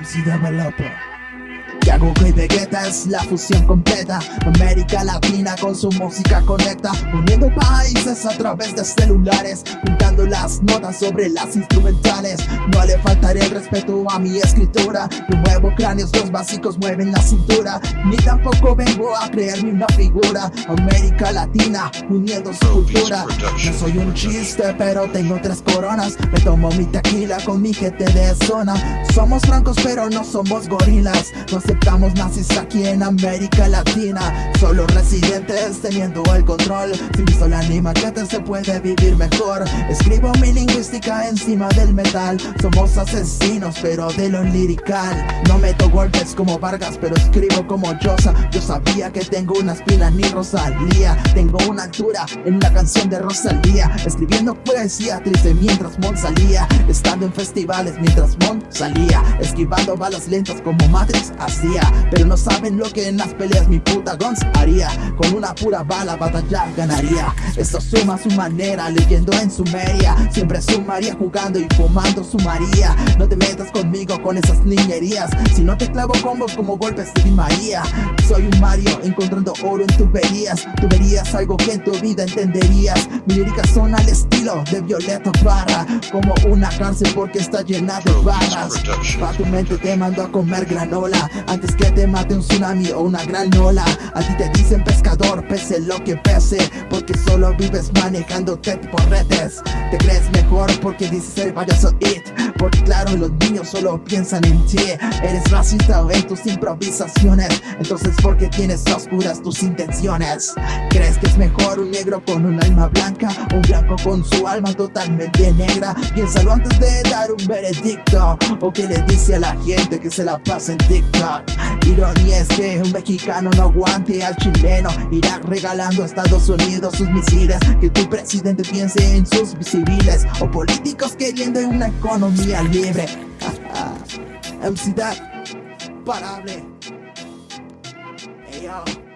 MC Developer. Y Vegeta es la fusión completa. América Latina con su música conecta. Uniendo países a través de celulares Juntando las notas sobre las instrumentales le faltaré el respeto a mi escritura. Yo muevo cráneos, los básicos mueven la cintura. Ni tampoco vengo a creerme una figura. América Latina uniendo su cultura. No soy un chiste pero tengo tres coronas. Me tomo mi tequila con mi gente de zona. Somos francos pero no somos gorilas. No Estamos nazis aquí en América Latina. Solo residentes teniendo el control. Sin pistola ni machete se puede vivir mejor. Escribo mi lingüística encima del metal. Somos asesinos pero de lo lirical. No meto golpes como Vargas pero escribo como Josa Yo sabía que tengo una espina ni Rosalía. Tengo una altura en la canción de Rosalía. Escribiendo poesía triste mientras Mon salía. Estando en festivales mientras Mon salía. Esquivando balas lentas como Matrix así pero no saben lo que en las peleas mi puta Guns haría. Con una pura bala batallar ganaría. Esto suma su manera leyendo en su media Siempre sumaría jugando y fumando su María No te metas conmigo con esas niñerías. Si no te clavo combos como golpes de María. Soy un Mario encontrando oro en tuberías Tuberías algo que en tu vida entenderías. Mi líricas son al estilo de Violeta Barra Como una cárcel porque está llena de barras. Pa' tu mente te mando a comer granola. Antes que te mate un tsunami o una gran ola. A ti te dicen pescador, pese lo que pese. Porque solo vives manejándote por redes. Te crees mejor porque dices el payaso it Porque claro los niños solo piensan en ti. Eres racista en tus improvisaciones. Entonces porque tienes oscuras tus intenciones ¿Crees que es mejor un negro con un alma blanca? Un blanco con su alma totalmente negra. Piénsalo antes de dar un veredicto. O que le dice a la gente que se la pasa en TikTok Ironía es que un mexicano no aguante al chileno. Irá regalando a Estados Unidos sus misiles. Que tu presidente piense en sus civiles O políticos queriendo una economía libre MC Dad, parable. Hey yo